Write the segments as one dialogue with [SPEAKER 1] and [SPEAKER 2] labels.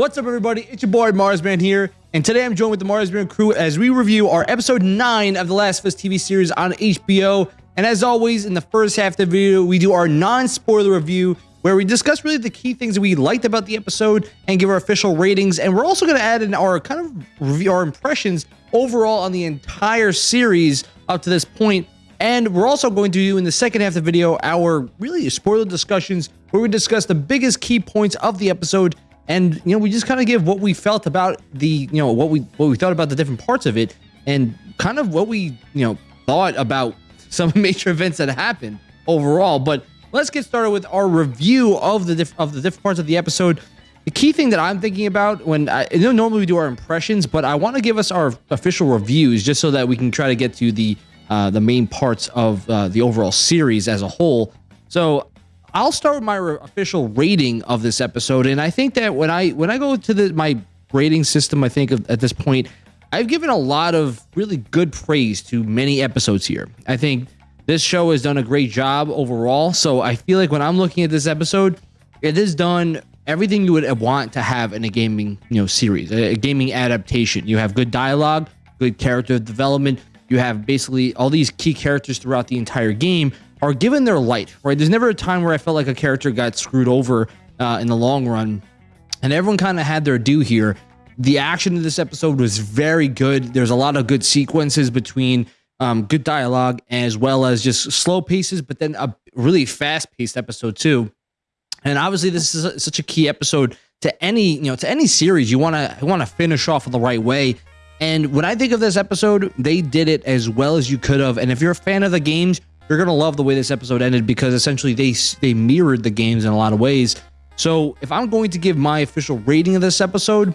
[SPEAKER 1] What's up, everybody? It's your boy Marsman here, and today I'm joined with the Marsman crew as we review our episode 9 of The Last of Us TV series on HBO. And as always, in the first half of the video, we do our non-spoiler review where we discuss really the key things that we liked about the episode and give our official ratings. And we're also going to add in our kind of review, our impressions overall on the entire series up to this point. And we're also going to do in the second half of the video our really spoiler discussions where we discuss the biggest key points of the episode and you know we just kind of give what we felt about the you know what we what we thought about the different parts of it and kind of what we you know thought about some major events that happened overall. But let's get started with our review of the diff- of the different parts of the episode. The key thing that i'm thinking about when i know normally we do our impressions but i want to give us our official reviews just so that we can try to get to the uh, the main parts of uh, the overall series as a whole. So I'll start with my official rating of this episode, and I think that when I when I go to the my rating system, I think of, at this point, I've given a lot of really good praise to many episodes here. I think this show has done a great job overall. So I feel like when I'm looking at this episode, it has done everything you would want to have in a gaming you know series, a, a gaming adaptation. You have good dialogue, good character development. You have basically all these key characters throughout the entire game are given their light, right? There's never a time where I felt like a character got screwed over uh, in the long run, and everyone kind of had their due here. The action of this episode was very good. There's a lot of good sequences between um, good dialogue as well as just slow paces, but then a really fast paced episode too. And obviously, this is a, such a key episode to any you know to any series. You want to want to finish off in the right way. And when I think of this episode, they did it as well as you could have. And if you're a fan of the games, you're gonna love the way this episode ended because essentially they they mirrored the games in a lot of ways. So if I'm going to give my official rating of this episode,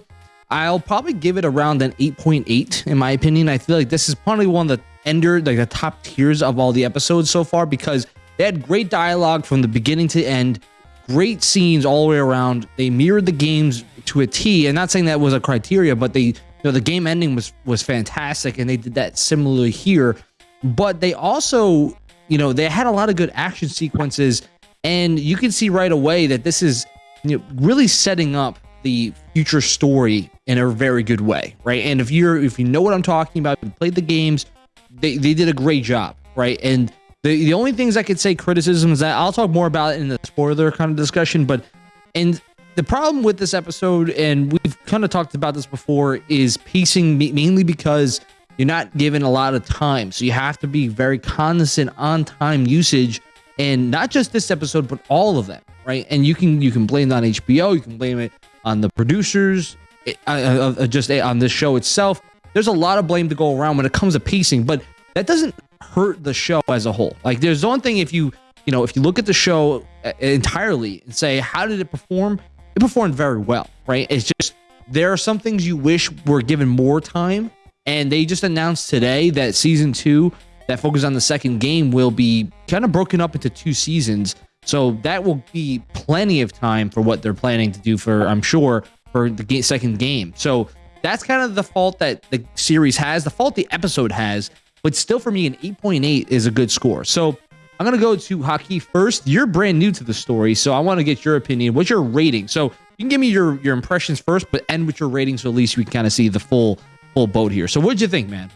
[SPEAKER 1] I'll probably give it around an 8.8 in my opinion. I feel like this is probably one of the ender like the top tiers of all the episodes so far because they had great dialogue from the beginning to end, great scenes all the way around. They mirrored the games to a T, and not saying that was a criteria, but they you know the game ending was was fantastic, and they did that similarly here. But they also you know, they had a lot of good action sequences, and you can see right away that this is you know, really setting up the future story in a very good way, right? And if you're if you know what I'm talking about, you played the games, they, they did a great job, right? And the the only things I could say criticisms that I'll talk more about in the spoiler kind of discussion, but and the problem with this episode, and we've kind of talked about this before, is pacing mainly because you're not given a lot of time. So you have to be very cognizant on time usage and not just this episode, but all of them, right? And you can you can blame it on HBO, you can blame it on the producers, it, uh, uh, uh just uh, on this show itself. There's a lot of blame to go around when it comes to pacing, but that doesn't hurt the show as a whole. Like there's one thing if you you know if you look at the show uh, entirely and say how did it perform, it performed very well, right? It's just there are some things you wish were given more time and they just announced today that season two, that focus on the second game, will be kind of broken up into two seasons. So that will be plenty of time for what they're planning to do for, I'm sure, for the second game. So that's kind of the fault that the series has, the fault the episode has. But still, for me, an 8.8 is a good score. So I'm going to go to Haki first. You're brand new to the story, so I want to get your opinion. What's your rating? So you can give me your, your impressions first, but end with your rating so at least we can kind of see the full full boat here. So what'd you think, man?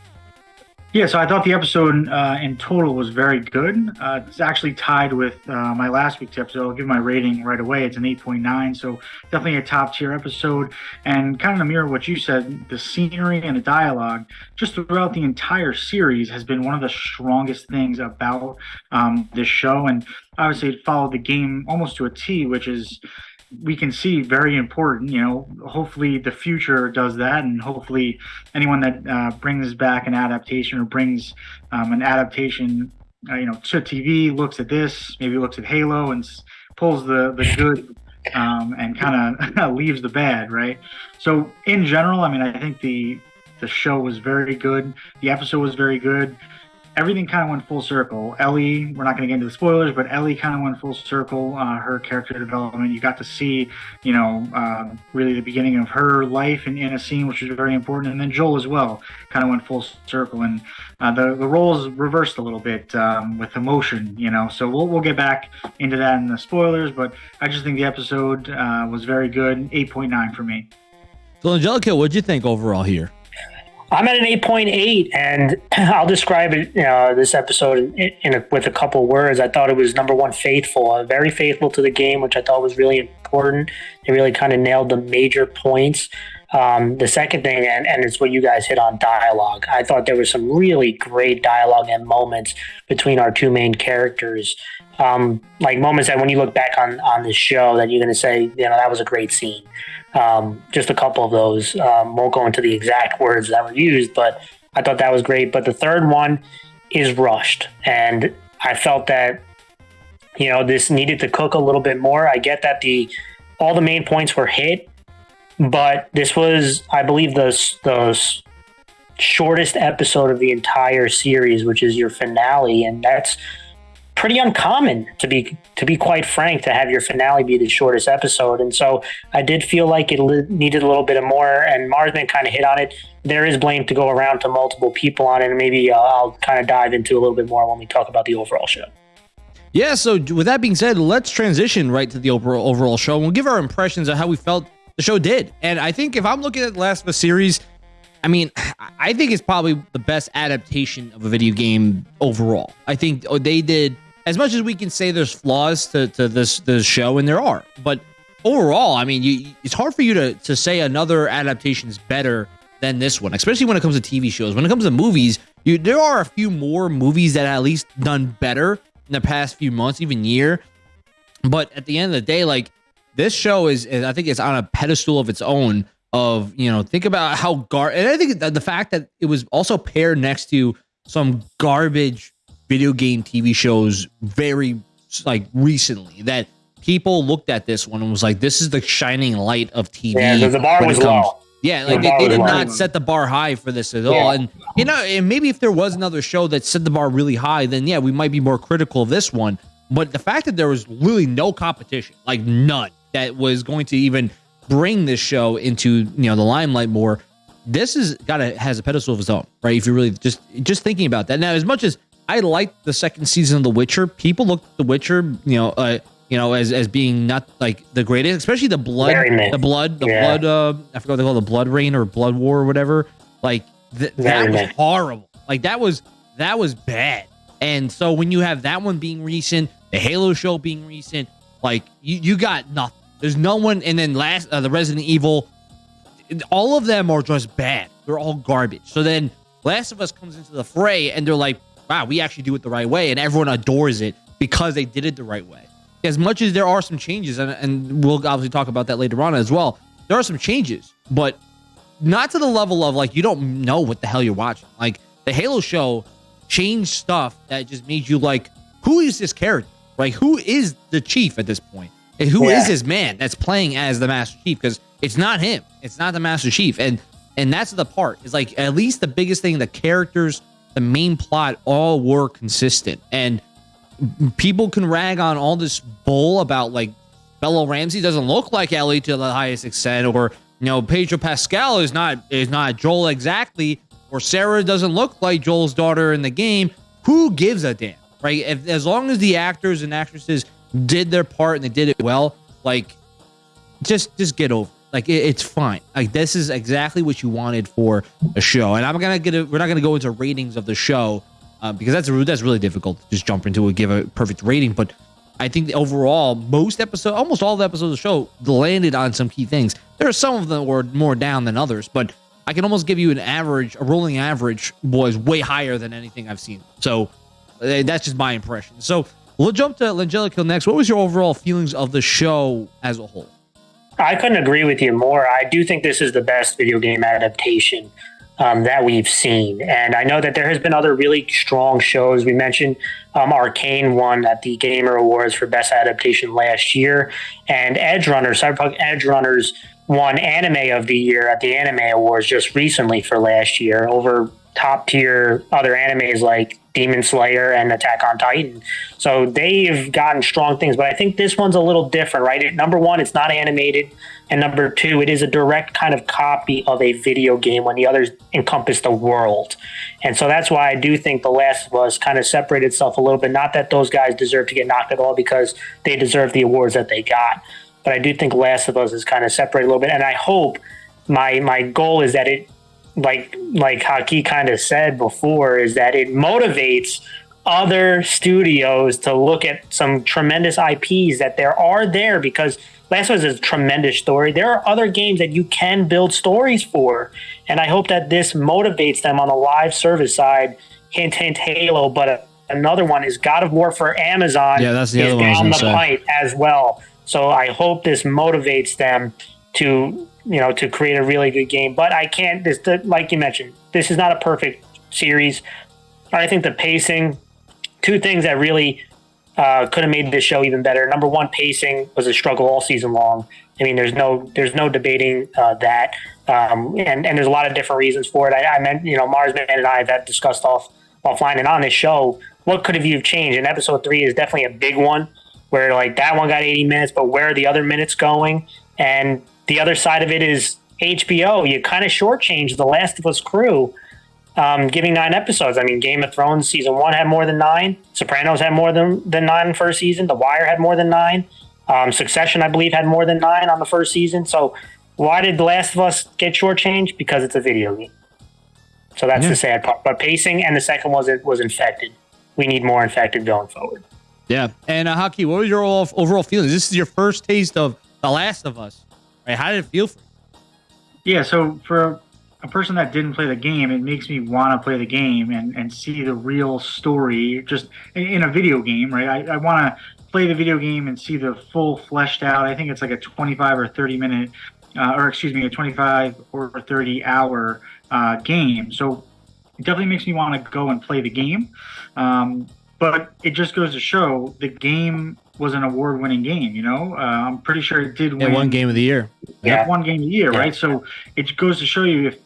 [SPEAKER 2] Yeah, so I thought the episode uh, in total was very good. Uh, it's actually tied with uh, my last week's episode. I'll give my rating right away. It's an 8.9, so definitely a top tier episode. And kind of mirror what you said, the scenery and the dialogue just throughout the entire series has been one of the strongest things about um, this show. And obviously, it followed the game almost to a T, which is we can see very important. You know, hopefully the future does that, and hopefully anyone that uh, brings back an adaptation or brings um, an adaptation, uh, you know, to TV looks at this, maybe looks at Halo and pulls the the good um, and kind of leaves the bad, right? So in general, I mean, I think the the show was very good. The episode was very good. Everything kind of went full circle. Ellie, we're not going to get into the spoilers, but Ellie kind of went full circle. Uh, her character development, you got to see, you know, uh, really the beginning of her life in, in a scene, which was very important. And then Joel as well kind of went full circle, and uh, the the roles reversed a little bit um, with emotion, you know. So we'll we'll get back into that in the spoilers, but I just think the episode uh, was very good. Eight point nine for me.
[SPEAKER 1] So Angelica, what'd you think overall here?
[SPEAKER 3] I'm at an 8.8, and I'll describe it, uh, this episode in, in a, with a couple words. I thought it was number one, faithful, uh, very faithful to the game, which I thought was really important. They really kind of nailed the major points. Um, the second thing, and, and it's what you guys hit on dialogue. I thought there was some really great dialogue and moments between our two main characters. Um, like moments that when you look back on on the show, that you're going to say, you know, that was a great scene. Um, just a couple of those. Um, won't go into the exact words that were used, but I thought that was great. But the third one is rushed, and I felt that you know this needed to cook a little bit more. I get that the all the main points were hit, but this was, I believe, the the shortest episode of the entire series, which is your finale, and that's pretty uncommon to be to be quite frank to have your finale be the shortest episode. And so i did feel like it li- needed a little bit of more and marsman kind of hit on it. There is blame to go around to multiple people on it. And maybe uh, i'll kind of dive into a little bit more when we talk about the overall show.
[SPEAKER 1] Yeah so with that being said let's transition right to the overall overall show and we'll give our impressions of how we felt the show did. And i think if i'm looking at the last of us series I mean, I think it's probably the best adaptation of a video game overall. I think oh, they did as much as we can say there's flaws to, to this this show, and there are, but overall, I mean, you, it's hard for you to to say another adaptation is better than this one, especially when it comes to TV shows. When it comes to movies, you there are a few more movies that at least done better in the past few months, even year. But at the end of the day, like this show is, is I think it's on a pedestal of its own. Of you know, think about how gar, and I think the fact that it was also paired next to some garbage video game TV shows very like recently that people looked at this one and was like, "This is the shining light of TV."
[SPEAKER 3] Yeah, the bar was low.
[SPEAKER 1] Yeah, like the they, they did not set the bar high for this at yeah. all. And you know, and maybe if there was another show that set the bar really high, then yeah, we might be more critical of this one. But the fact that there was really no competition, like none, that was going to even bring this show into you know the limelight more. This is got a has a pedestal of its own, right? If you really just just thinking about that now, as much as I liked the second season of The Witcher. People looked at The Witcher, you know, uh, you know, as as being not like the greatest, especially the blood, the blood, the yeah. blood. Uh, I forgot what they call it, the blood rain or blood war or whatever. Like th- that was horrible. Like that was that was bad. And so when you have that one being recent, the Halo show being recent, like you you got nothing. There's no one. And then last uh, the Resident Evil, all of them are just bad. They're all garbage. So then Last of Us comes into the fray, and they're like, wow, we actually do it the right way, and everyone adores it because they did it the right way. As much as there are some changes, and, and we'll obviously talk about that later on as well, there are some changes, but not to the level of like you don't know what the hell you're watching. Like the Halo show changed stuff that just made you like, who is this character? Like who is the chief at this point? And who yeah. is this man that's playing as the Master Chief? Because it's not him. It's not the Master Chief. And and that's the part. Is like at least the biggest thing, the characters the main plot all were consistent. And people can rag on all this bull about like Bella Ramsey doesn't look like Ellie to the highest extent, or you know, Pedro Pascal is not is not Joel exactly, or Sarah doesn't look like Joel's daughter in the game. Who gives a damn, right? If, as long as the actors and actresses did their part and they did it well, like just just get over. Like it, it's fine. Like this is exactly what you wanted for a show. And I'm gonna get. A, we're not gonna go into ratings of the show uh, because that's that's really difficult to just jump into and give a perfect rating. But I think overall, most episodes, almost all the episodes of the show, landed on some key things. There are some of them were more down than others, but I can almost give you an average, a rolling average was way higher than anything I've seen. So uh, that's just my impression. So we'll jump to Langelica next. What was your overall feelings of the show as a whole?
[SPEAKER 3] I couldn't agree with you more. I do think this is the best video game adaptation um, that we've seen. And I know that there has been other really strong shows. We mentioned um, Arcane won at the Gamer Awards for Best Adaptation last year, and Edgerunners, Cyberpunk Edge Runners won Anime of the Year at the Anime Awards just recently for last year over top tier other animes like Demon Slayer and Attack on Titan. So they've gotten strong things, but I think this one's a little different, right? Number one, it's not animated. And number two, it is a direct kind of copy of a video game when the others encompass the world. And so that's why I do think The Last of Us kind of separated itself a little bit. Not that those guys deserve to get knocked at all because they deserve the awards that they got. But I do think Last of Us is kind of separated a little bit. And I hope my my goal is that it like like Haki kind of said before, is that it motivates other studios to look at some tremendous IPs that there are there because Last of Us is a tremendous story. There are other games that you can build stories for, and I hope that this motivates them on the live service side. Hint, hint, Halo, but another one is God of War for Amazon.
[SPEAKER 1] Yeah, that's the other one.
[SPEAKER 3] Down the pipe as well. So I hope this motivates them to you know, to create a really good game. But I can't. This, the, like you mentioned, this is not a perfect series. I think the pacing, two things that really uh, could have made this show even better. Number one, pacing was a struggle all season long. I mean, there's no there's no debating uh, that, um, and and there's a lot of different reasons for it. I, I meant you know Marsman and I have discussed off offline and on this show. What could have you changed? And episode three is definitely a big one, where like that one got 80 minutes, but where are the other minutes going? And the other side of it is HBO. You kind of shortchanged the Last of Us crew, um, giving nine episodes. I mean, Game of Thrones season one had more than nine. Sopranos had more than, than nine in first season. The Wire had more than nine. Um, Succession, I believe, had more than nine on the first season. So why did The Last of Us get shortchanged? Because it's a video game. So that's yeah. the sad part. But pacing and the second was it was infected. We need more infected going forward.
[SPEAKER 1] Yeah. And uh, Haki, what was your overall feelings? This is your first taste of The Last of Us. Right? How did it feel?
[SPEAKER 2] Yeah, so for a person that didn't play the game, it makes me want to play the game and, and see the real story just in, in a video game, right? I, I want to play the video game and see the full fleshed out. I think it's like a 25 or 30 minute, uh, or excuse me, a 25 or 30 hour uh, game. So it definitely makes me want to go and play the game. Um, but it just goes to show the game was an award-winning game. You know, uh, I'm pretty sure it did win
[SPEAKER 1] one game of the year.
[SPEAKER 2] Yeah, one game of the year, yeah. right? So it goes to show you if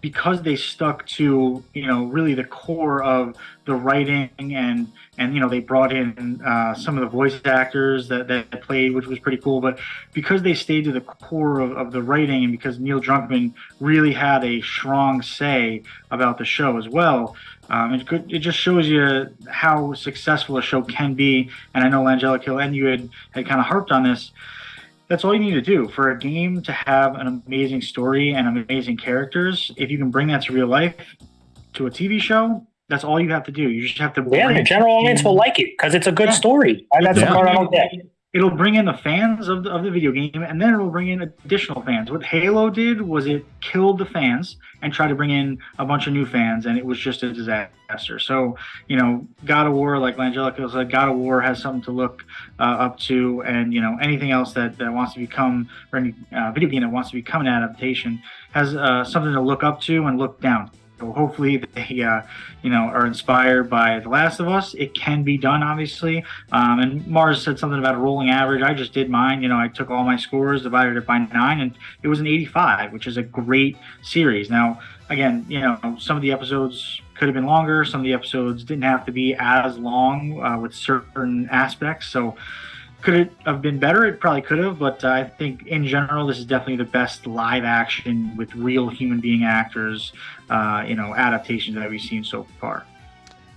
[SPEAKER 2] because they stuck to you know really the core of the writing and and you know they brought in uh, some of the voice actors that, that played which was pretty cool but because they stayed to the core of, of the writing and because neil druckmann really had a strong say about the show as well um, it, could, it just shows you how successful a show can be and i know Langelica and you had, had kind of harped on this that's all you need to do for a game to have an amazing story and amazing characters. If you can bring that to real life, to a TV show, that's all you have to do. You just have to.
[SPEAKER 3] Yeah, the general audience will like it because it's a good yeah. story. That's yeah. the part I don't get
[SPEAKER 2] it'll bring in the fans of the, of the video game and then it'll bring in additional fans. What halo did was it killed the fans and tried to bring in a bunch of new fans and it was just a disaster. So you know god of war like langelica said god of war has something to look uh, up to and you know anything else that, that wants to become or any uh, video game that wants to become an adaptation has uh, something to look up to and look down so hopefully they, uh, you know, are inspired by The Last of Us. It can be done, obviously. Um, and Mars said something about a rolling average. I just did mine. You know, I took all my scores, divided it by nine, and it was an 85, which is a great series. Now, again, you know, some of the episodes could have been longer. Some of the episodes didn't have to be as long uh, with certain aspects. So could it have been better? It probably could have, but uh, I think in general, this is definitely the best live action with real human being actors, uh, you know, adaptations that we've seen so far.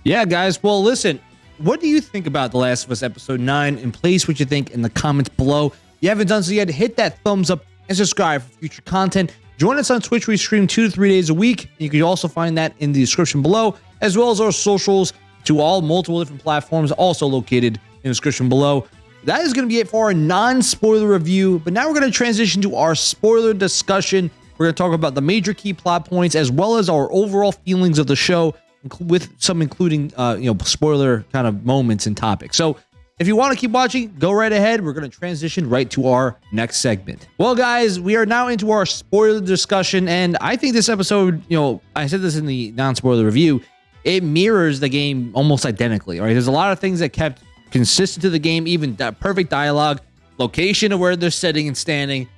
[SPEAKER 1] Yeah, guys. Well, listen, what do you think about The Last of Us Episode 9? And place what you think in the comments below. If you haven't done so yet, hit that thumbs up and subscribe for future content. Join us on Twitch. We stream two to three days a week. You can also find that in the description below, as well as our socials to all multiple different platforms, also located in the description below that is going to be it for our non-spoiler review. But now we're going to transition to our spoiler discussion. We're going to talk about the major key plot points as well as our overall feelings of the show, with some including uh, you know spoiler kind of moments and topics. So if you want to keep watching, go right ahead. We're going to transition right to our next segment. Well, guys, we are now into our spoiler discussion, and I think this episode, you know, I said this in the non-spoiler review, it mirrors the game almost identically. Right? There's a lot of things that kept consistent to the game, even that perfect dialogue, location of where they're sitting and standing,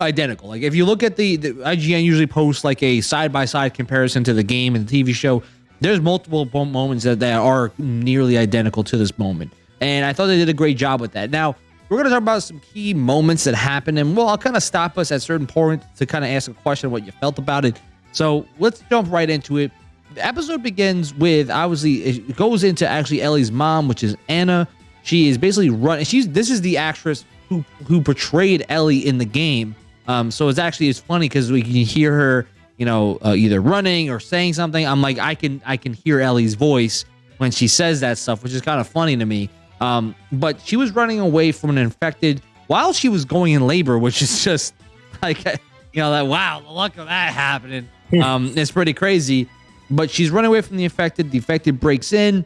[SPEAKER 1] identical. Like if you look at the, the IGN usually posts like a side by side comparison to the game and the TV show. there's multiple moments that, that are nearly identical to this moment. And I thought they did a great job with that. Now, we're going to talk about some key moments that happened. And well, I'll kind of stop us at certain points to kind of ask a question what you felt about it. So let's jump right into it. The episode begins with obviously it goes into actually Ellie's mom, which is Anna. She is basically running. She's this is the actress who who portrayed Ellie in the game. Um, so it's actually it's funny because we can hear her, you know, uh, either running or saying something. I'm like I can I can hear Ellie's voice when she says that stuff, which is kind of funny to me. Um, but she was running away from an infected while she was going in labor, which is just like you know that wow, the luck of that happening. Um, it's pretty crazy. But she's running away from the infected. The infected breaks in.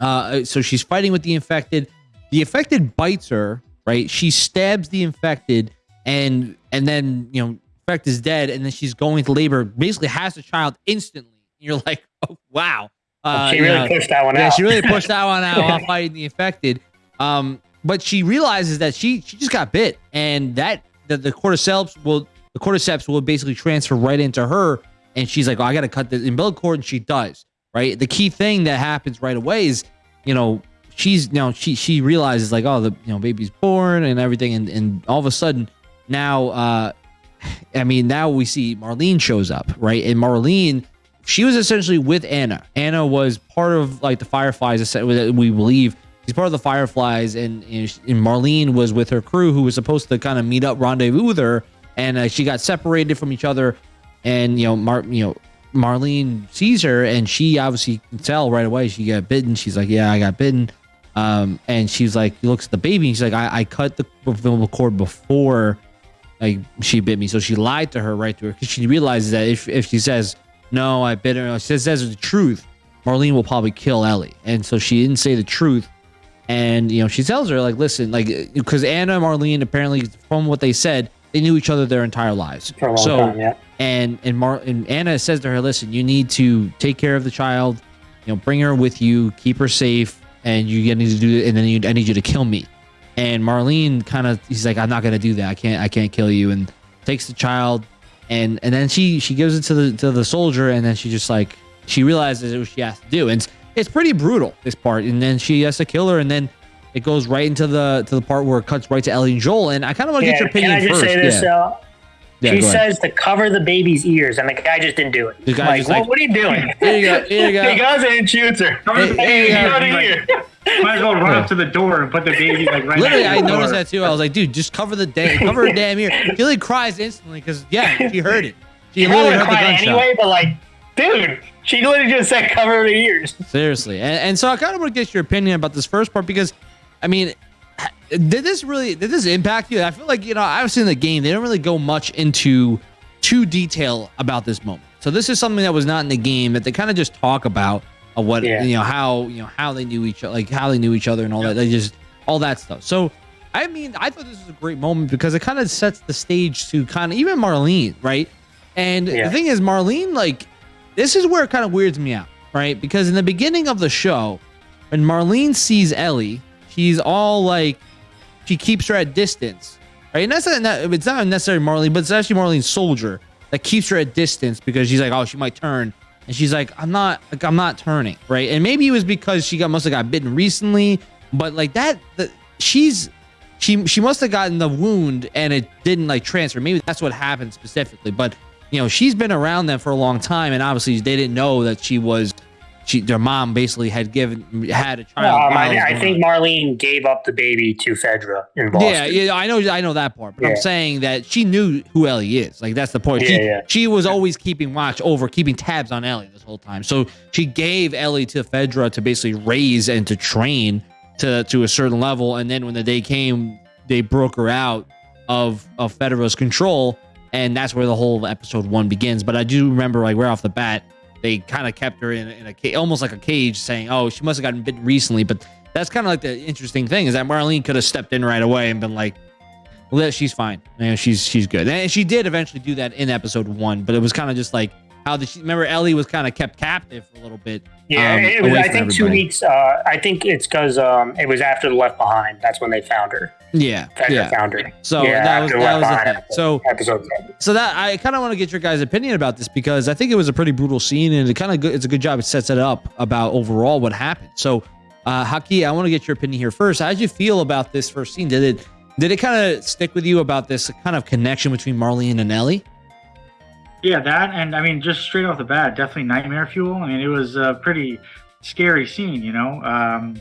[SPEAKER 1] Uh, so she's fighting with the infected. The infected bites her, right? She stabs the infected, and and then you know, infect is dead, and then she's going to labor. Basically, has a child instantly. You're like, oh wow.
[SPEAKER 3] Uh, she really know, pushed that one
[SPEAKER 1] yeah,
[SPEAKER 3] out.
[SPEAKER 1] she really pushed that one out while fighting the infected. Um, but she realizes that she she just got bit, and that the, the cordyceps will the cordyceps will basically transfer right into her, and she's like, oh, I got to cut the umbilical cord, and she does. Right. The key thing that happens right away is, you know, she's you know she she realizes like, oh, the you know baby's born and everything, and and all of a sudden now, uh, I mean, now we see Marlene shows up, right, and Marlene she was essentially with Anna. Anna was part of like the Fireflies, we believe. She's part of the Fireflies, and, and Marlene was with her crew, who was supposed to kind of meet up, rendezvous with her, and uh, she got separated from each other. And you know, you know, Marlene sees her, and she obviously can tell right away she got bitten. She's like, "Yeah, I got bitten." Um, and she's like, looks at the baby, she's like, "I, I cut the umbilical cord before." Like she bit me, so she lied to her right to her because she realizes that if, if she says no, I bit her. She says the truth. Marlene will probably kill Ellie. And so she didn't say the truth. And, you know, she tells her, like, listen, like, because Anna and Marlene, apparently, from what they said, they knew each other their entire lives.
[SPEAKER 3] For a long so, time, yeah.
[SPEAKER 1] And, and, Mar- and Anna says to her, listen, you need to take care of the child, you know, bring her with you, keep her safe, and you need to do it. And then you, I need you to kill me. And Marlene kind of, he's like, I'm not going to do that. I can't, I can't kill you. And takes the child, and and then she she gives it to the to the soldier and then she just like she realizes what she has to do and it's, it's pretty brutal this part and then she has to kill her and then it goes right into the to the part where it cuts right to Ellie and Joel and I kind of want to yeah, get your opinion can I just
[SPEAKER 3] first.
[SPEAKER 1] Say
[SPEAKER 3] this, yeah. Uh, yeah, she says to cover the baby's ears, and the guy just didn't do it. The guy like, like, what, are you doing?
[SPEAKER 1] Here you go. Here you go.
[SPEAKER 3] he goes and shoots her.
[SPEAKER 2] Cover the baby out of here. Might as well run up to the door and put the baby like right.
[SPEAKER 1] Literally, I noticed that too. I was like, dude, just cover the damn, cover her damn ear. Gilly cries instantly because yeah, she heard it.
[SPEAKER 3] She literally heard the gunshot. Anyway, but like, dude, she literally just said cover her ears.
[SPEAKER 1] Seriously, and, and so I kind of want to get your opinion about this first part because, I mean, did this really did this impact you? I feel like you know I've seen the game. They don't really go much into too detail about this moment. So this is something that was not in the game that they kind of just talk about of what yeah. you know how you know how they knew each other like how they knew each other and all yeah. that they just all that stuff so i mean i thought this was a great moment because it kind of sets the stage to kind of even marlene right and yeah. the thing is marlene like this is where it kind of weirds me out right because in the beginning of the show when marlene sees ellie she's all like she keeps her at distance right and that's not it's not necessarily marlene but it's actually marlene's soldier that keeps her at distance because she's like oh she might turn and she's like, I'm not, like, I'm not turning, right? And maybe it was because she got must have got bitten recently, but like that, the, she's, she she must have gotten the wound and it didn't like transfer. Maybe that's what happened specifically. But you know, she's been around them for a long time, and obviously they didn't know that she was she their mom basically had given had a child.
[SPEAKER 3] Um, I, I think Marlene gave up the baby to Fedra in Boston.
[SPEAKER 1] Yeah, yeah, I know, I know that part, but yeah. I'm saying that she knew who Ellie is. Like that's the point. Yeah, she, yeah. she was always keeping watch over, keeping tabs on Ellie this whole time. So she gave Ellie to Fedra to basically raise and to train to to a certain level, and then when the day came, they broke her out of of Fedra's control, and that's where the whole episode one begins. But I do remember, like right off the bat they kind of kept her in, in a cage, almost like a cage, saying, "Oh, she must have gotten bitten recently." But that's kind of like the interesting thing is that Marlene could have stepped in right away and been like, "Well, she's fine. she's she's good." And she did eventually do that in episode one, but it was kind of just like how the remember Ellie was kind of kept captive for a little bit.
[SPEAKER 3] Yeah,
[SPEAKER 1] um,
[SPEAKER 3] it was, I think two weeks. Uh, I think it's because um, it was after the Left Behind. That's when they found her.
[SPEAKER 1] Yeah, yeah.
[SPEAKER 3] found her.
[SPEAKER 1] So
[SPEAKER 3] Yeah,
[SPEAKER 1] that was that was the thing. So
[SPEAKER 3] Episode
[SPEAKER 1] so that I kind of want to get your guys' opinion about this because I think it was a pretty brutal scene and it kind of good. It's a good job. It sets it up about overall what happened. So, uh, Haki, I want to get your opinion here first. How did you feel about this first scene? Did it did it kind of stick with you about this kind of connection between Marlene and Ellie?
[SPEAKER 2] Yeah, that and I mean, just straight off the bat, definitely nightmare fuel. I mean, it was a pretty scary scene, you know. Um,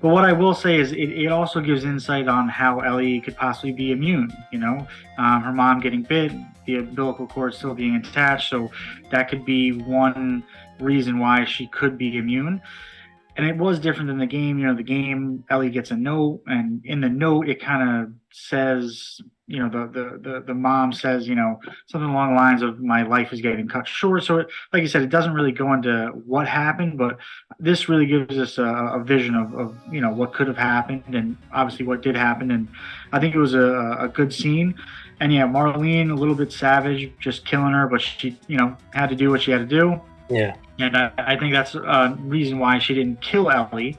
[SPEAKER 2] but what I will say is, it, it also gives insight on how Ellie could possibly be immune. You know, um, her mom getting bit, the umbilical cord still being attached, so that could be one reason why she could be immune. And it was different than the game. You know, the game Ellie gets a note, and in the note it kind of says, you know, the, the the the mom says, you know, something along the lines of my life is getting cut short. So, it, like you said, it doesn't really go into what happened, but this really gives us a, a vision of, of, you know, what could have happened and obviously what did happen. And I think it was a, a good scene. And yeah, Marlene, a little bit savage, just killing her, but she, you know, had to do what she had to do.
[SPEAKER 3] Yeah.
[SPEAKER 2] And I, I think that's a reason why she didn't kill Ellie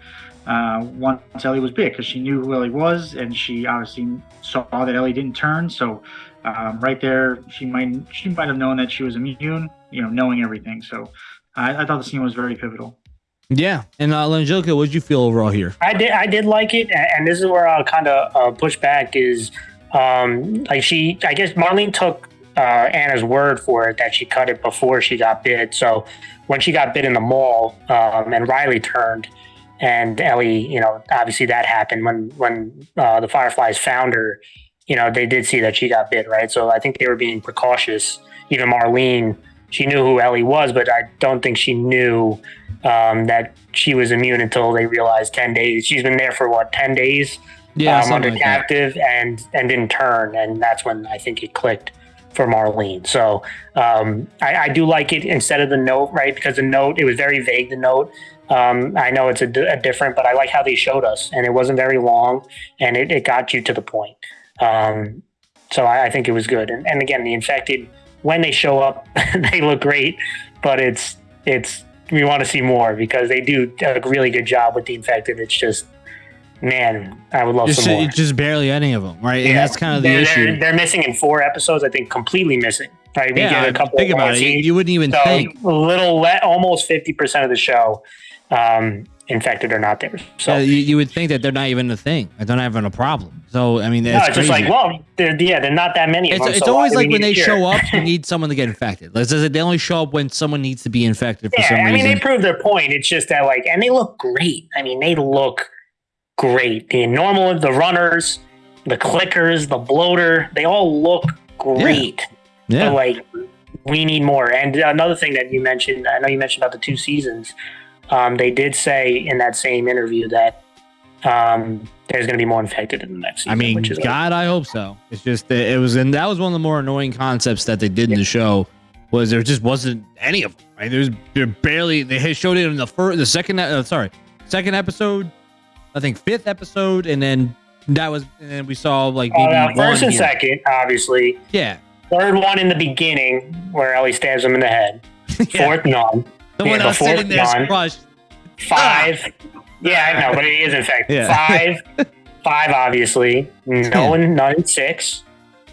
[SPEAKER 2] uh, once Ellie was big, because she knew who Ellie was, and she obviously saw that Ellie didn't turn. So um, right there, she might she might have known that she was immune, you know, knowing everything. So I, I thought the scene was very pivotal.
[SPEAKER 1] Yeah. And uh, Langelica, what did you feel overall here?
[SPEAKER 3] I did. I did like it, and this is where I'll kind of uh, push back. Is um, like she? I guess Marlene took uh, Anna's word for it that she cut it before she got bit. So when she got bit in the mall, um, and Riley turned, and Ellie, you know, obviously that happened when when uh, the Fireflies found her. You know, they did see that she got bit, right? So I think they were being precautious. Even Marlene, she knew who Ellie was, but I don't think she knew um, that she was immune until they realized 10 days. She's been there for what, 10 days
[SPEAKER 1] Yeah,
[SPEAKER 3] um, under
[SPEAKER 1] like that.
[SPEAKER 3] captive and, and didn't turn. And that's when I think it clicked for Marlene. So um, I, I do like it instead of the note, right? Because the note, it was very vague, the note. Um, I know it's a, a different, but I like how they showed us, and it wasn't very long, and it, it got you to the point. Um, so I, I think it was good. And, and again, the infected, when they show up, they look great, but it's it's we want to see more because they do a really good job with the infected. It's just, man, I would love
[SPEAKER 1] Just,
[SPEAKER 3] some more.
[SPEAKER 1] just barely any of them, right? And that's kind of the
[SPEAKER 3] they're,
[SPEAKER 1] issue.
[SPEAKER 3] They're, they're missing in four episodes. I think completely missing. Right? We
[SPEAKER 1] yeah,
[SPEAKER 3] get a couple.
[SPEAKER 1] think
[SPEAKER 3] of
[SPEAKER 1] about it. You, you wouldn't even
[SPEAKER 3] so
[SPEAKER 1] think.
[SPEAKER 3] a little, le- almost fifty percent of the show, um, infected or not there. So.
[SPEAKER 1] Uh, you, you would think that they're not even a thing. They're not having a problem. So I mean,
[SPEAKER 3] no,
[SPEAKER 1] it's,
[SPEAKER 3] it's just like, well, they're, yeah, they're not that many. Of
[SPEAKER 1] It's,
[SPEAKER 3] them,
[SPEAKER 1] it's
[SPEAKER 3] so
[SPEAKER 1] always like when they show up, you need someone to get infected. Like? They only show up when someone needs to be infected for
[SPEAKER 3] Yeah,
[SPEAKER 1] some
[SPEAKER 3] I mean, they prove their point. It's just that, like, and they look great. I mean, they look great. The normal, the runners, the clickers, the bloater, they all look great.
[SPEAKER 1] yeah,
[SPEAKER 3] But, like, we need more. And another thing that you mentioned, I know you mentioned about the two seasons. Um, they did say in that same interview that um, there's going to be more infected in the next season.
[SPEAKER 1] I mean,
[SPEAKER 3] which is
[SPEAKER 1] God, I hope so. It's just that it was, and that was one of the more annoying concepts that they did in the show. Was there just wasn't any of them? Right? There's there barely they showed it in the first, the second, uh, sorry, second episode, I think fifth episode, and then that was, and then we saw like
[SPEAKER 3] Uh,
[SPEAKER 1] maybe one
[SPEAKER 3] first and
[SPEAKER 1] here.
[SPEAKER 3] second, obviously.
[SPEAKER 1] Yeah,
[SPEAKER 3] Third one in the beginning where Ellie stabs him in the head.
[SPEAKER 1] Yeah.
[SPEAKER 3] Fourth, none.
[SPEAKER 1] someone
[SPEAKER 3] yeah,
[SPEAKER 1] else
[SPEAKER 3] the fourth
[SPEAKER 1] sitting there
[SPEAKER 3] one.
[SPEAKER 1] crushed.
[SPEAKER 3] Five. Yeah, I know, but it is infected.
[SPEAKER 1] Yeah.
[SPEAKER 3] Five. Five, obviously. No in none in six,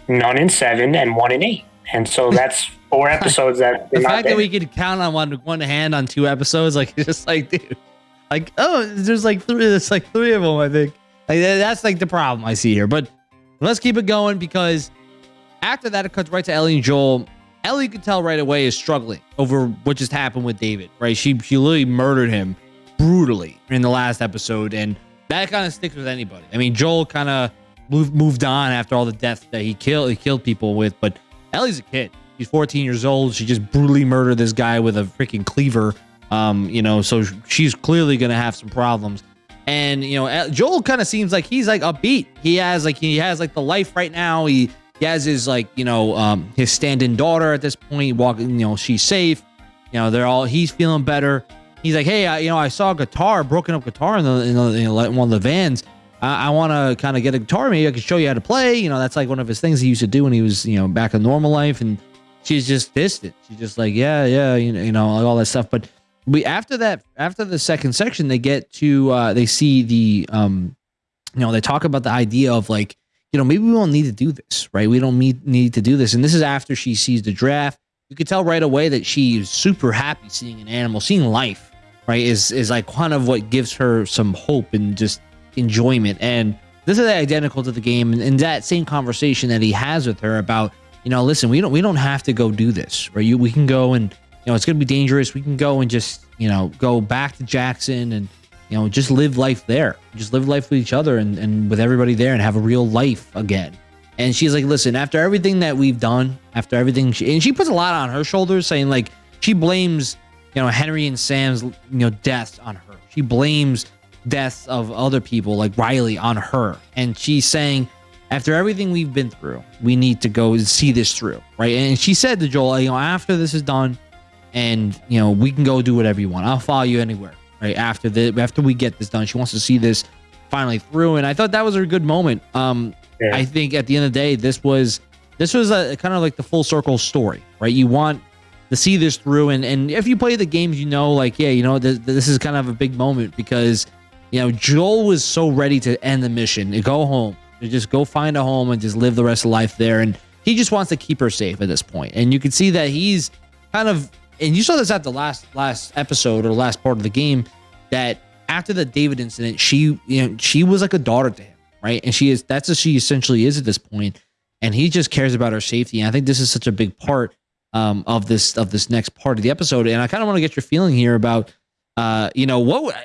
[SPEAKER 3] none in seven, and one in eight. And so that's four episodes that
[SPEAKER 1] The fact that we could count on one one hand on two episodes, like it's just like, dude, like oh, there's like three, there's like three of them. I think like that's like the problem I see here. But let's keep it going because after that, it cuts right to Ellie and Joel. Ellie could tell right away is struggling over what just happened with David. Right, she she literally murdered him brutally in the last episode, and that kind of sticks with anybody. I mean, Joel kind of moved moved on after all the deaths that he killed he killed people with, but Ellie's a kid. She's 14 years old. She just brutally murdered this guy with a freaking cleaver. Um, you know, so she's clearly gonna have some problems. And you know, Joel kind of seems like he's like upbeat. He has like he has like the life right now. He he has his like you know um his stand-in daughter at this point. Walking, you know, she's safe. You know, they're all he's feeling better. He's like, hey, I, you know, I saw a guitar, broken up guitar in the in, the, in one of the vans. I, I want to kind of get a guitar. Maybe I can show you how to play. You know, that's like one of his things he used to do when he was you know back in normal life and she's just distant. She's just like, yeah, yeah, you know, you know, all that stuff. But we after that, after the second section, they get to uh, they see the um, you know, they talk about the idea of like, you know, maybe we don't need to do this, right? We don't need need to do this. And this is after she sees the giraffe. You could tell right away that she's super happy seeing an animal, seeing life, right? Is is like kind of what gives her some hope and just enjoyment. And this is identical to the game and, and that same conversation that he has with her about, you know, listen, we don't we don't have to go do this, right? You we can go and you know it's gonna be dangerous. We can go and just, you know, go back to Jackson and you know, just live life there. Just live life with each other and, and with everybody there and have a real life again. And she's like, listen, after everything that we've done, after everything, she, and she puts a lot on her shoulders, saying like she blames, you know, Henry and Sam's, you know, deaths on her. She blames deaths of other people like Riley on her, and she's saying, after everything we've been through, we need to go and see this through, right? And she said to Joel, you know, after this is done, and you know, we can go do whatever you want. I'll follow you anywhere right after the after we get this done. She wants to see this finally through, and I thought that was a good moment. Um, yeah. I think at the end of the day, this was this was a kind of like the full circle story, right? You want to see this through, and and if you play the games, you know, like yeah, you know, this, this is kind of a big moment because you know Joel was so ready to end the mission, to go home, to just go find a home and just live the rest of life there, and he just wants to keep her safe at this point, and you can see that he's kind of and you saw this at the last last episode or last part of the game that after the David incident, she you know she was like a daughter to him, right? And she is that's what she essentially is at this point, and he just cares about her safety. And I think this is such a big part um, of this of this next part of the episode. And I kind of want to get your feeling here about uh, you know what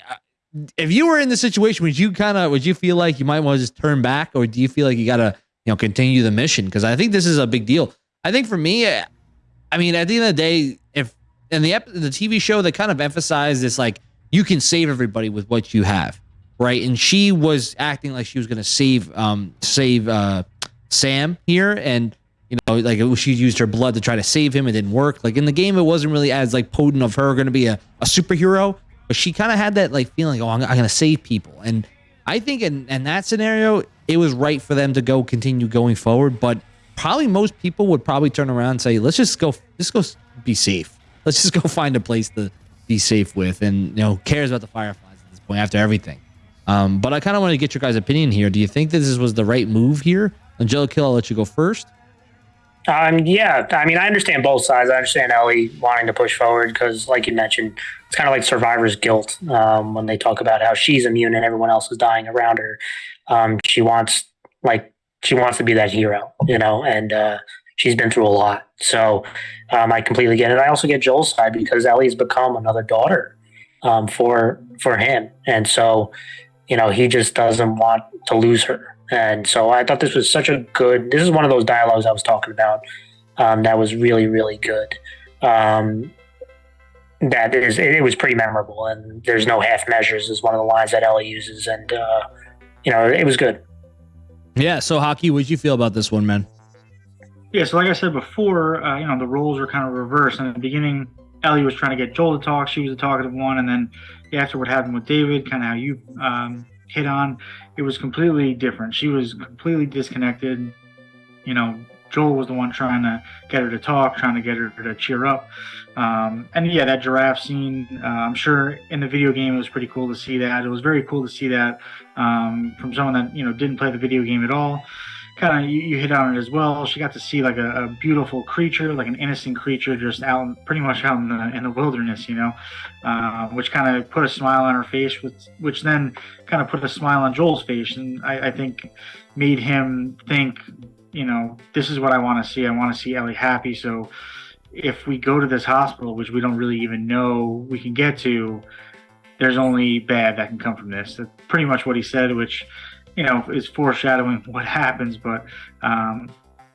[SPEAKER 1] if you were in the situation, would you kind of would you feel like you might want to just turn back, or do you feel like you gotta you know continue the mission? Because I think this is a big deal. I think for me, I mean, at the end of the day, if and the the TV show they kind of emphasized this like you can save everybody with what you have, right? And she was acting like she was going to save um save uh Sam here and you know like she used her blood to try to save him. It didn't work. Like in the game it wasn't really as like potent of her going to be a, a superhero but she kind of had that like feeling oh I'm, I'm going to save people. And I think in, in that scenario it was right for them to go continue going forward but probably most people would probably turn around and say let's just go just go be safe let's just go find a place to be safe with and you know cares about the fireflies at this point after everything. Um, but i kind of want to get your guys opinion here. Do you think this was the right move here? Angelica i'll let you go first.
[SPEAKER 3] Um, yeah i mean i understand both sides. I understand ellie wanting to push forward because like you mentioned it's kind of like survivor's guilt um, when they talk about how she's immune and everyone else is dying around her. Um, she wants like she wants to be that hero you know and uh, she's been through a lot. So um, I completely get it. I also get Joel's side because Ellie's become another daughter um, for for him, and so you know he just doesn't want to lose her. And so I thought this was such a good. This is one of those dialogues I was talking about um, that was really really good. Um, that is, it was pretty memorable, and there's no half measures. Is one of the lines that Ellie uses, and uh, you know it was good.
[SPEAKER 1] Yeah. So, Haki, what did you feel about this one, man?
[SPEAKER 2] Yeah, so like I said before, uh, you know, the roles were kind of reversed. In the beginning, Ellie was trying to get Joel to talk. She was the talkative one. And then after what happened with David, kind of how you um, hit on, it was completely different. She was completely disconnected. You know, Joel was the one trying to get her to talk, trying to get her to cheer up. Um, and yeah, that giraffe scene, uh, I'm sure in the video game it was pretty cool to see that. It was very cool to see that um, from someone that, you know, didn't play the video game at all kind of you, you, hit on it as well. She got to see like a, a, beautiful creature, like an innocent creature, just out pretty much out in the in the wilderness, you know, uh, which kind of put a smile on her face, which which then kind of put a smile on Joel's face, and I, I think made him think, you know, this is what I want to see. I want to see Ellie happy. So if we go to this hospital, which we don't really even know we can get to, there's only bad that can come from this. That's pretty much what he said, which you know, is foreshadowing what happens. But um,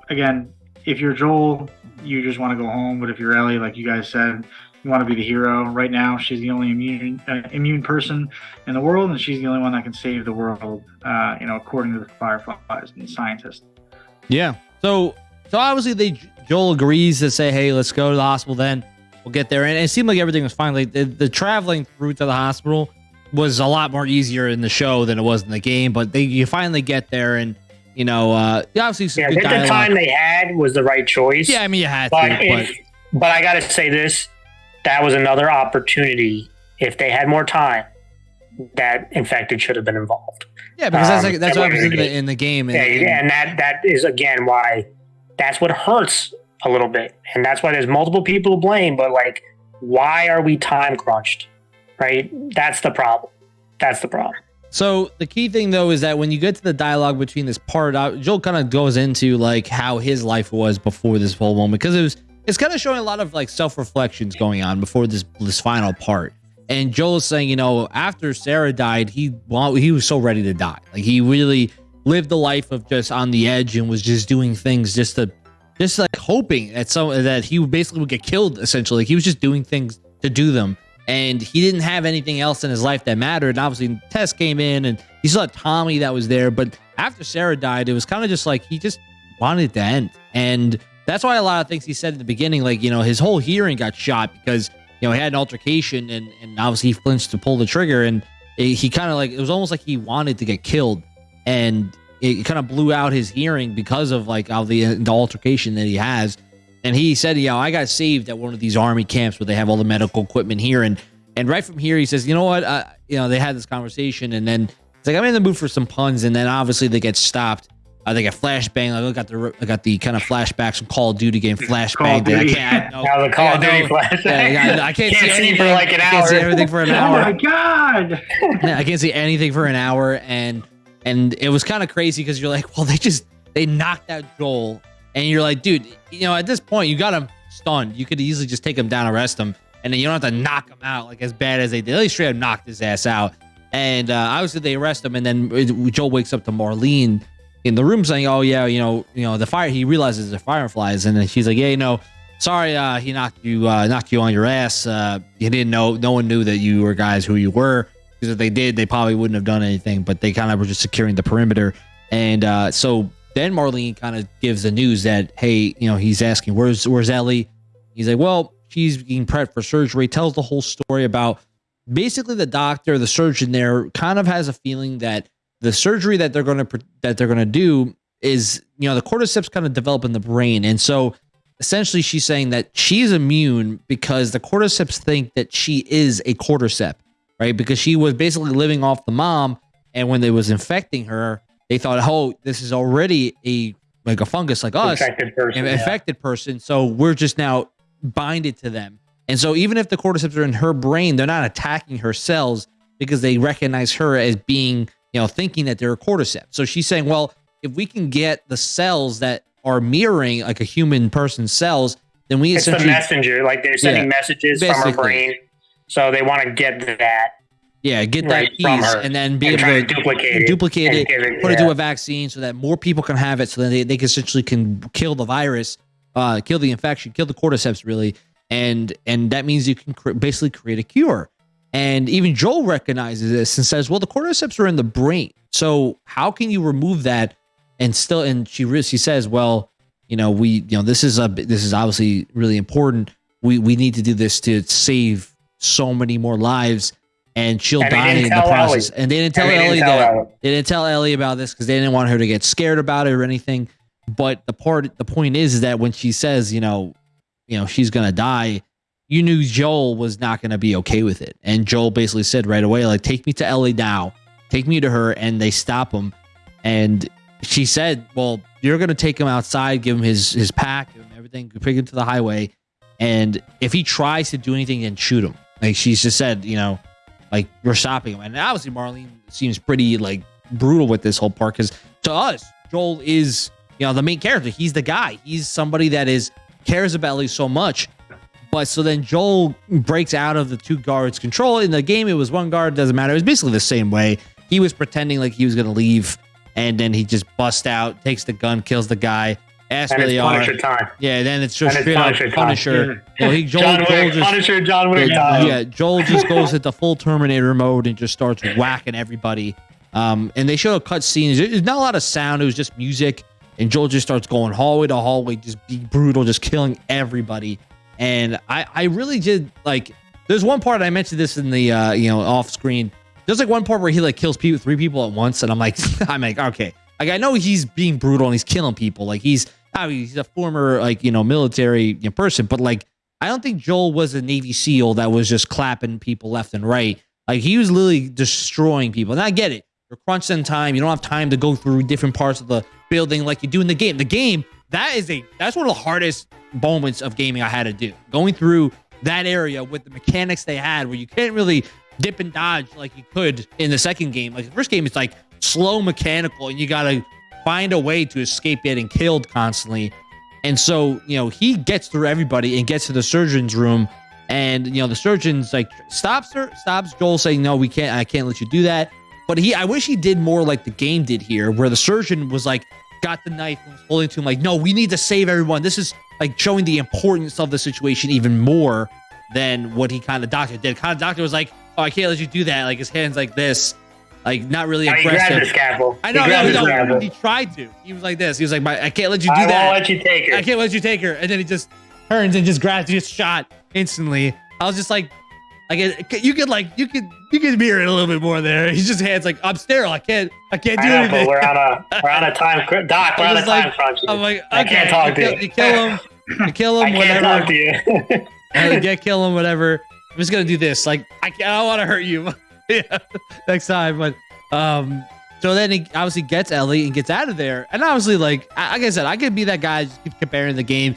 [SPEAKER 2] again, if you're Joel, you just want to go home. But if you're Ellie, like you guys said, you want to be the hero. Right now, she's the only immune uh, immune person in the world, and she's the only one that can save the world. Uh, you know, according to the fireflies and the scientists.
[SPEAKER 1] Yeah. So, so obviously, they Joel agrees to say, "Hey, let's go to the hospital." Then we'll get there, and it seemed like everything was fine. Like the, the traveling through to the hospital was a lot more easier in the show than it was in the game. But they you finally get there and you know, uh, obviously some
[SPEAKER 3] Yeah,
[SPEAKER 1] good
[SPEAKER 3] the time they had was the right choice.
[SPEAKER 1] yeah, I mean, you had
[SPEAKER 3] but
[SPEAKER 1] to, but
[SPEAKER 3] if, but I got to say this: that was another opportunity. If they had more time, that infected should have been involved.
[SPEAKER 1] yeah, because that's
[SPEAKER 3] um,
[SPEAKER 1] like, that's
[SPEAKER 3] that
[SPEAKER 1] what happens in the in the game. And,
[SPEAKER 3] Yeah,
[SPEAKER 1] and-
[SPEAKER 3] yeah, and that that is again why that's what hurts a little bit, and that's why there's multiple people to blame. But like, why are we time crunched? Right? That's the problem. That's the problem.
[SPEAKER 1] So the key thing though is that when you get to the dialogue between this part, uh, Joel kind of goes into like how his life was before this whole moment because it was it's kind of showing a lot of like self reflections going on before this this final part. And Joel is saying, you know, after Sarah died, he well, he was so ready to die. Like he really lived the life of just on the edge and was just doing things just to just like hoping that some that he basically would get killed. Essentially, Like he was just doing things to do them and he didn't have anything else in his life that mattered. And obviously, Tess came in, and he saw Tommy that was there. But after Sarah died, it was kind of just like he just wanted it to end, and that's why a lot of things he said at the beginning, like you know, his whole hearing got shot because you know he had an altercation, and and obviously he flinched to pull the trigger, and it, he kind of like it was almost like he wanted to get killed, and it kind of blew out his hearing because of like all the, uh, the altercation that he has and he said, "You know, I got saved at one of these army camps where they have all the medical equipment here." And and right from here, he says, "You know what? Uh, you know, they had this conversation, and then it's like I'm in the mood for some puns, and then obviously they get stopped. Uh, they get flashbang. Like, I got the I got the kind of flashbacks from Call of Duty game flashbang.
[SPEAKER 2] Call of
[SPEAKER 1] I
[SPEAKER 2] Duty.
[SPEAKER 1] can't. No,
[SPEAKER 3] Now the Call of Duty
[SPEAKER 1] no,
[SPEAKER 3] flash.
[SPEAKER 1] yeah, yeah, I can't, see,
[SPEAKER 3] see
[SPEAKER 1] anything
[SPEAKER 3] for like an
[SPEAKER 1] I can't see
[SPEAKER 3] hour.
[SPEAKER 1] everything for an hour.
[SPEAKER 2] Oh my god!
[SPEAKER 1] I can't see anything for an hour, and and it was kind of crazy because you're like, well, they just they knocked out Joel, and you're like, dude, you know, at this point, you got him stunned. You could easily just take him down, arrest him, and then you don't have to knock him out like as bad as they did. They straight up knocked his ass out, and uh, obviously they arrest him, and then Joel wakes up to Marlene in the room saying, oh yeah, you know, you know, the fire. He realizes the fireflies, and then she's like, yeah, you know. Sorry, uh, he knocked you, uh, knocked you on your ass. Uh, you didn't know, no one knew that you were guys who you were because if they did, they probably wouldn't have done anything. But they kind of were just securing the perimeter, and uh, so then Marlene kind of gives the news that hey, you know, he's asking where's where's Ellie? He's like, well, she's being prepped for surgery. Tells the whole story about basically the doctor, the surgeon there, kind of has a feeling that the surgery that they're going to that they're going to do is you know the cordyceps kind of develop in the brain, and so essentially she's saying that she's immune because the cordyceps think that she is a cordyceps right? Because she was basically living off the mom, and when they was infecting her, they thought, "Oh, this is already a like a fungus like us,
[SPEAKER 3] infected person.
[SPEAKER 1] an
[SPEAKER 3] yeah.
[SPEAKER 1] infected person." So we're just now binded to them. And so even if the cordyceps are in her brain, they're not attacking her cells because they recognize her as being, you know, thinking that they're a cordyceps. So she's saying, well, if we can get the cells that are mirroring like a human person's cells, then we
[SPEAKER 3] It's the messenger. Like they're sending
[SPEAKER 1] Yeah,
[SPEAKER 3] messages from her brain, so they want to get that
[SPEAKER 1] yeah get that
[SPEAKER 3] right,
[SPEAKER 1] piece and then be
[SPEAKER 3] and
[SPEAKER 1] able to
[SPEAKER 3] to duplicate it.
[SPEAKER 1] duplicate it,
[SPEAKER 3] it-
[SPEAKER 1] put it to a vaccine so that more people can have it so that they, they essentially can kill the virus uh kill the infection kill the cordyceps really. And and that means you can cr- basically create a cure. And even joel recognizes this and says well the cordyceps are in the brain. So how can you remove that and still and she re- she says well you know we you know this is a this is obviously really important. We we need to do this to save so many more lives and she'll
[SPEAKER 3] And
[SPEAKER 1] die in the process
[SPEAKER 3] Ellie.
[SPEAKER 1] and they didn't tell
[SPEAKER 3] And they didn't
[SPEAKER 1] ellie
[SPEAKER 3] tell
[SPEAKER 1] that
[SPEAKER 3] Ellie.
[SPEAKER 1] they didn't tell Ellie about this because they didn't want her to get scared about it or anything. But the part, the point is, is that when she says, you know, you know, she's gonna die, you knew Joel was not gonna be okay with it, and Joel basically said right away, like, take me to Ellie now, take me to her, and they stop him, and she said, well, you're gonna take him outside, give him his his pack, him everything, bring him to the highway, and if he tries to do anything, then shoot him. Like she's just said, you know, like we're stopping him. And obviously Marlene seems pretty like brutal with this whole part because to us, Joel is you know the main character. He's the guy. He's somebody that is cares about Ellie so much. But so then Joel breaks out of the two guards' control. In the game, it was one guard, doesn't matter. It was basically the same way. He was pretending like he was gonna leave, and then he just busts out, takes the gun, kills the guy. Asks
[SPEAKER 3] and
[SPEAKER 1] where
[SPEAKER 3] it's
[SPEAKER 1] they are.
[SPEAKER 3] Time.
[SPEAKER 1] Yeah, then it's just
[SPEAKER 3] And it's
[SPEAKER 1] straight up
[SPEAKER 3] Punisher time.
[SPEAKER 1] Punisher. Well, he, Joel,
[SPEAKER 3] John
[SPEAKER 1] Joel
[SPEAKER 3] Wick,
[SPEAKER 1] just
[SPEAKER 3] Punisher, John Wick
[SPEAKER 1] yeah,
[SPEAKER 3] time.
[SPEAKER 1] yeah, Joel just goes into full Terminator mode and just starts whacking everybody. Um, and they show a cut scene. There's not a lot of sound. It was just music. And Joel just starts going hallway to hallway, just be brutal, just killing everybody. And I, I really did like. There's one part I mentioned this in the, uh, you know, off screen. There's like one part where he like kills people, three people at once, and I'm like, I'm like, okay, Like I know he's being brutal and he's killing people. Like he's he's a former like you know military person, but like I don't think Joel was a Navy SEAL that was just clapping people left and right. Like he was literally destroying people. And I get it. You're crunched in time. You don't have time to go through different parts of the building like you do in the game. The game that is a that's one of the hardest moments of gaming I had to do. Going through that area with the mechanics they had, where you can't really dip and dodge like you could in the second game. Like the first game, it's like slow mechanical, and you gotta find a way to escape getting killed constantly. And so, you know, he gets through everybody and gets to the surgeon's room. And, you know, the surgeon's like stops her, stops Joel saying, No, we can't, I can't let you do that. But he, I wish he did more like the game did here, where the surgeon was like, got the knife and was holding to him, like, No, we need to save everyone. This is like showing the importance of the situation even more than what he kind of doctor did. Kind of doctor was like, Oh, I can't let you do that. Like his hands like this, like not really
[SPEAKER 3] Oh, he
[SPEAKER 1] aggressive.
[SPEAKER 3] grabbed.
[SPEAKER 1] I know,
[SPEAKER 3] He
[SPEAKER 1] no, no, he tried to. He was like this. He was like, "My- I can't let you do
[SPEAKER 3] I
[SPEAKER 1] that.
[SPEAKER 3] won't let you take her.
[SPEAKER 1] I can't let you take her. And then he just turns and just grabs, just shot instantly. I was just like, like you could like you could you could mirror it a little bit more there. He's just hands like I'm sterile. I can't I can't do
[SPEAKER 3] I know,
[SPEAKER 1] anything.
[SPEAKER 3] we're on a we're on a time doc. We're on a time
[SPEAKER 1] like-
[SPEAKER 3] crunch.
[SPEAKER 1] I'm like,
[SPEAKER 3] I can't talk
[SPEAKER 1] you,
[SPEAKER 3] to
[SPEAKER 1] kill,
[SPEAKER 3] you.
[SPEAKER 1] you kill him, you kill
[SPEAKER 3] I
[SPEAKER 1] him,
[SPEAKER 3] can't
[SPEAKER 1] whatever.
[SPEAKER 3] talk to you.
[SPEAKER 1] get kill him, whatever. I'm just gonna do this. Like I, I don't want to hurt you. yeah, next time. But um, so then he obviously gets Ellie and gets out of there. And obviously, like I- like I said, I could be that guy. Just keep comparing the game.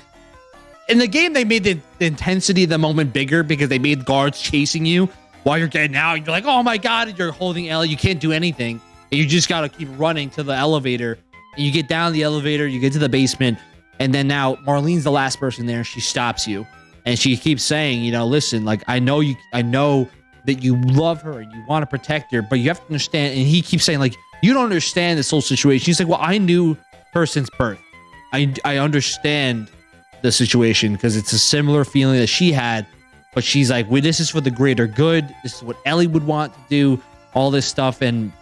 [SPEAKER 1] In the game, they made the, the intensity of the moment bigger because they made guards chasing you while you're getting out. You're like, oh my god, and you're holding Ellie. You can't do anything. And you just gotta keep running to the elevator. And you get down the elevator. You get to the basement. And then now Marlene's the last person there. She stops you and she keeps saying, you know, listen, like I know you, I know that you love her and you want to protect her, but you have to understand. And he keeps saying, like, you don't understand this whole situation. He's like, well, I knew her since birth. I I understand the situation because it's a similar feeling that she had, but she's like, well, this is for the greater good. This is what Ellie would want to do. All this stuff, and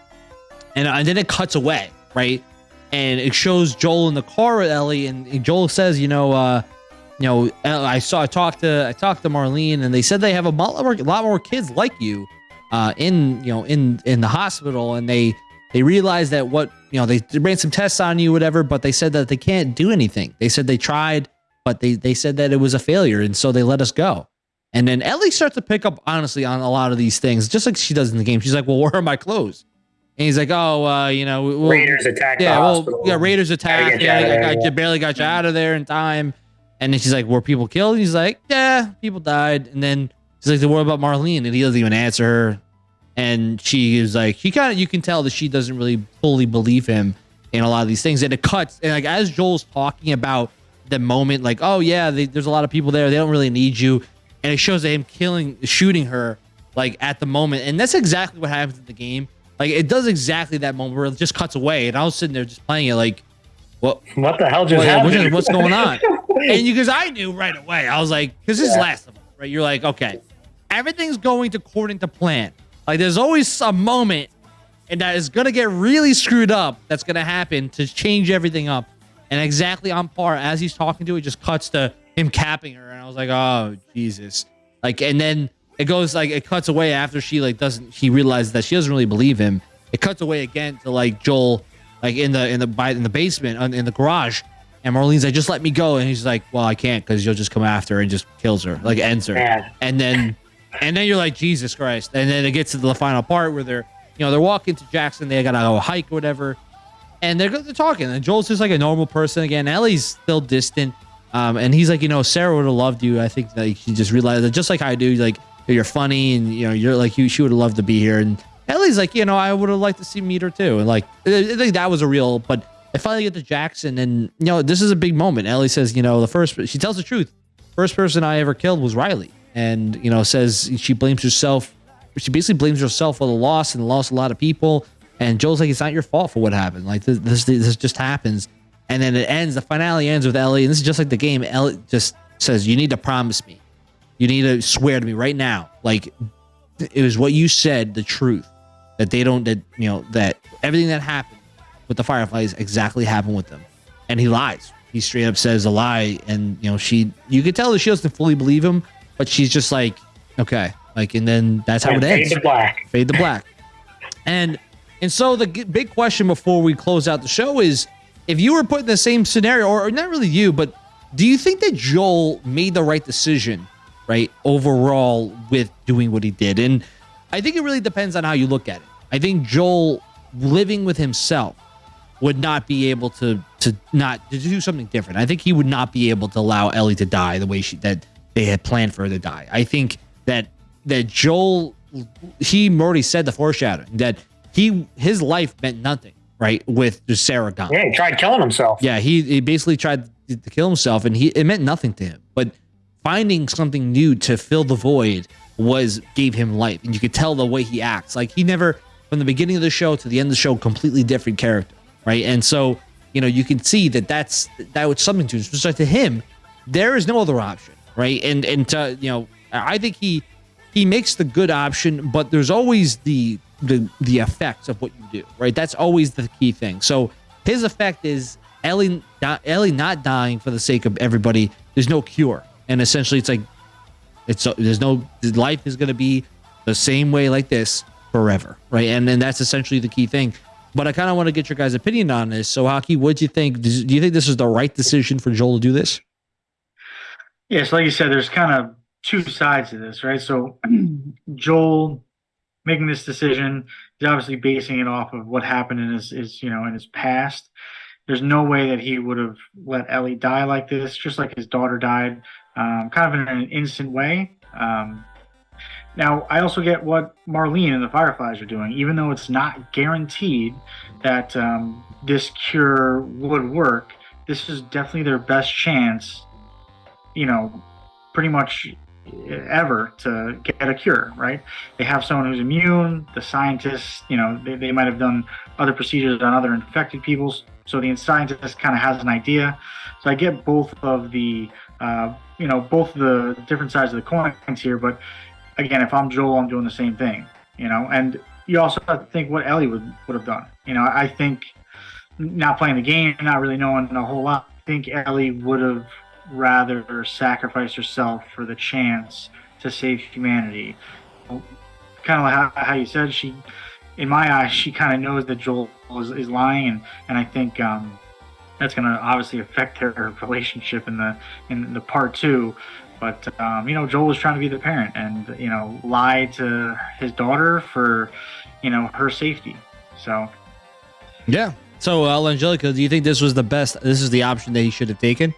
[SPEAKER 1] and and then it cuts away, right? And it shows Joel in the car with Ellie, and Joel says, you know, uh, you know, uh, I saw, I talked to, I talked to Marlene, and they said they have a lot more, a lot more kids like you, uh, in, you know, in in the hospital, and they they realized that what, you know, they, they ran some tests on you, whatever, but they said that they can't do anything. They said they tried, but they they said that it was a failure, and so they let us go. And then Ellie starts to pick up honestly on a lot of these things, just like she does in the game. She's like, "Well, where are my clothes?" And he's like, "Oh, uh, you know, we'll,
[SPEAKER 3] Raiders attacked
[SPEAKER 1] yeah, well,
[SPEAKER 3] hospital.
[SPEAKER 1] yeah, Raiders attacked.
[SPEAKER 3] you
[SPEAKER 1] Yeah, I, I, barely got you out of there in time. And then she's like, "Were people killed?" And he's like, "Yeah, people died." And then she's like, "What about Marlene?" And he doesn't even answer her. And she is like, she kind of, you can tell that she doesn't really fully believe him in a lot of these things. And it cuts, and like as Joel's talking about the moment, like, "Oh yeah, they, there's a lot of people there. They don't really need you." And it shows that him killing, shooting her, like at the moment. And that's exactly what happens in the game. Like it does exactly that moment where it just cuts away, and I was sitting there just playing it, like, what,
[SPEAKER 3] What the hell just
[SPEAKER 1] what-
[SPEAKER 3] happened?
[SPEAKER 1] what's going on? and you, because I knew right away, I was like, because this is
[SPEAKER 3] Yeah.
[SPEAKER 1] Last of Us, right? You're like, okay, everything's going according to plan. Like there's always a moment, and that is gonna get really screwed up. That's gonna happen to change everything up. And exactly on par as he's talking to it, just cuts to him capping her, and I was like, oh Jesus! Like, and then it goes like it cuts away after she like doesn't she realizes that she doesn't really believe him. It cuts away again to like Joel, like in the in the by in the basement in the garage, and Marlene's like, just let me go, and he's like, well, I can't because you'll just come after her and just kills her, like ends her.
[SPEAKER 3] Man,
[SPEAKER 1] and then and then you're like jesus christ. And then it gets to the final part where they're you know they're walking to jackson they gotta go hike or whatever. And they're, they're talking and joel's just like a normal person again. Ellie's still distant um, and he's like you know sarah would have loved you i think that she just realized that just like i do like you're funny and you know you're like you she would have loved to be here. And ellie's like you know i would have liked to see meet her too. And like I think that was a real but they finally get to jackson and you know this is a big moment ellie says you know the first she tells the truth first person I ever killed was Riley, and you know says she blames herself. She basically blames herself for the loss and lost a lot of people. And Joel's like, it's not your fault for what happened. Like this, this, this just happens. And then it ends. The finale ends with Ellie, and this is just like the game. Ellie just says, "You need to promise me. You need to swear to me right now. Like it was what you said, the truth. That they don't. That you know that everything that happened with the Fireflies exactly happened with them." And he lies. He straight up says a lie, and you know she. You could tell that she doesn't fully believe him, but she's just like, okay, like, and then that's how it
[SPEAKER 3] fade
[SPEAKER 1] ends
[SPEAKER 3] to black.
[SPEAKER 1] fade to black. And And so the g- big question before we close out the show is if you were put in the same scenario, or not really you, but do you think that Joel made the right decision, right, overall with doing what he did? And I think it really depends on how you look at it. I think Joel living with himself would not be able to to not to do something different. I think he would not be able to allow Ellie to die the way she that they had planned for her to die. I think that that Joel he already said the foreshadowing that he his life meant nothing, right? With Sarah gone.
[SPEAKER 3] Yeah, he tried killing himself.
[SPEAKER 1] Yeah, he, he basically tried to kill himself and he it meant nothing to him. But finding something new to fill the void was gave him life. And you could tell the way he acts. Like he never from the beginning of the show to the end of the show, completely different character, right? And so, you know, you can see that that's that was something to. So to him, there is no other option, right? And and to, you know, I think he he makes the good option, but there's always the the the effects of what you do, right? That's always the key thing. So his effect is Ellie Ellie not dying for the sake of everybody. There's no cure, and essentially, it's like it's there's no life is going to be the same way like this forever, right? And then that's essentially the key thing. But I kind of want to get your guys' opinion on this. So, Haki, what do you think? Do you think this is the right decision for Joel to do this?
[SPEAKER 2] Yes, like you said, there's kind of two sides to this, right? So, Joel making this decision, is obviously basing it off of what happened in his, his, you know, in his past. There's no way that he would have let Ellie die like this, just like his daughter died, um, kind of in an instant way. Um, now, I also get what Marlene and the Fireflies are doing, even though it's not guaranteed that um, this cure would work. This is definitely their best chance, you know, pretty much ever to get a cure, right? They have someone who's immune. The scientists, you know, they, they might have done other procedures on other infected people. So the scientist kind of has an idea. So I get both of the, uh, you know, both the different sides of the coins here, but again, if I'm Joel, I'm doing the same thing, you know. And you also have to think what Ellie would would have done. You know, I think not playing the game, not really knowing a whole lot. I think Ellie would have rather sacrificed herself for the chance to save humanity. Kind of like how, how you said, she, in my eyes, she kind of knows that Joel is, is lying, and and I think. Um, that's going to obviously affect their relationship in the in the part two but um, you know, Joel was trying to be the parent and you know lie to his daughter for you know her safety. So
[SPEAKER 1] yeah. So uh, Angelica, do you think this was the best? This is the option that he should have taken.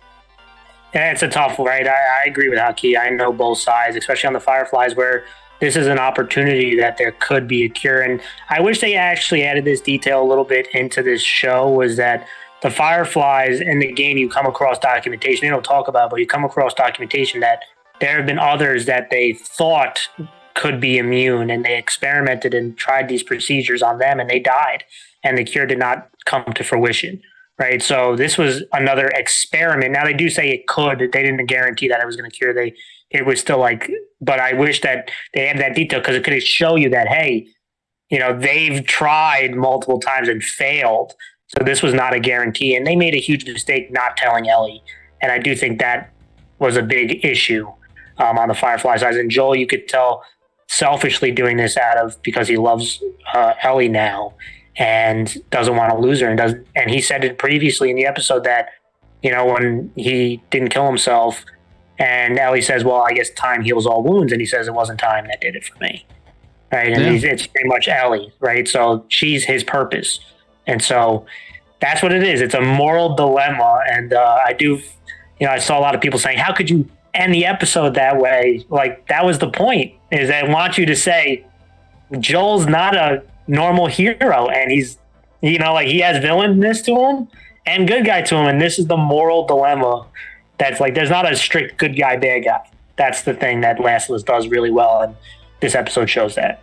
[SPEAKER 3] Yeah, it's a tough one, right? I, I agree with Haki. I know both sides, especially on the Fireflies, where this is an opportunity that there could be a cure. And I wish they actually added this detail a little bit into this show. Was that the Fireflies in the game, you come across documentation. They don't talk about, but you come across documentation that there have been others that they thought could be immune, and they experimented and tried these procedures on them, and they died, and the cure did not come to fruition. Right. So this was another experiment. Now they do say it could. They didn't guarantee that it was going to cure. They it was still like, but I wish that they had that detail because it could show you that hey, you know, they've tried multiple times and failed so this was not a guarantee, and they made a huge mistake not telling Ellie. And I do think that was a big issue um, on the Firefly side. And Joel, you could tell, selfishly doing this out of because he loves uh, Ellie now and doesn't want to lose her. And does and he said it previously in the episode that you know when he didn't kill himself, and Ellie says, "Well, I guess time heals all wounds," and he says it wasn't time that did it for me. Right, and yeah. it's pretty much Ellie, right? So she's his purpose. And so that's what it is. It's a moral dilemma. And uh, I do, you know, I saw a lot of people saying, how could you end the episode that way? Like, that was the point, is I want you to say, Joel's not a normal hero and he's, you know, like he has villainness to him and good guy to him. And this is the moral dilemma that's like, there's not a strict good guy, bad guy. That's the thing that Us does really well. And this episode shows that.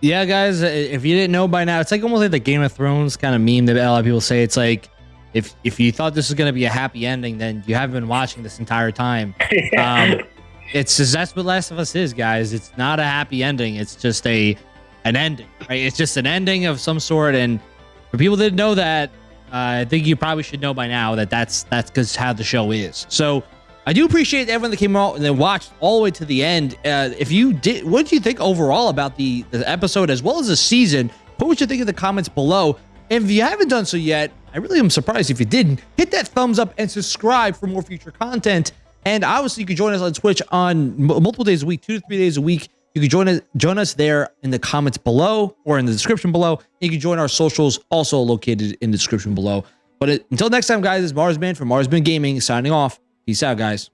[SPEAKER 1] Yeah, guys, if you didn't know by now, it's like almost like the Game of Thrones kind of meme that a lot of people say. It's like if if you thought this was going to be a happy ending, then you haven't been watching this entire time. Um, it's just that's what Last of Us is, guys. It's not a happy ending. It's just a an ending, right? It's just an ending of some sort. And for people that didn't know that, uh, I think you probably should know by now that that's that's because how the show is. So I do appreciate everyone that came out and then watched all the way to the end. Uh, if you did, what did you think overall about the, the episode as well as the season? Put what you think in the comments below. And if you haven't done so yet, I really am surprised if you didn't. Hit that thumbs up and subscribe for more future content. And obviously, you can join us on Twitch on multiple days a week, two to three days a week. You can join us join us there in the comments below or in the description below. You can join our socials, also located in the description below. But it, until next time, guys, it's Marsman from Marsman Gaming signing off. Peace out, guys.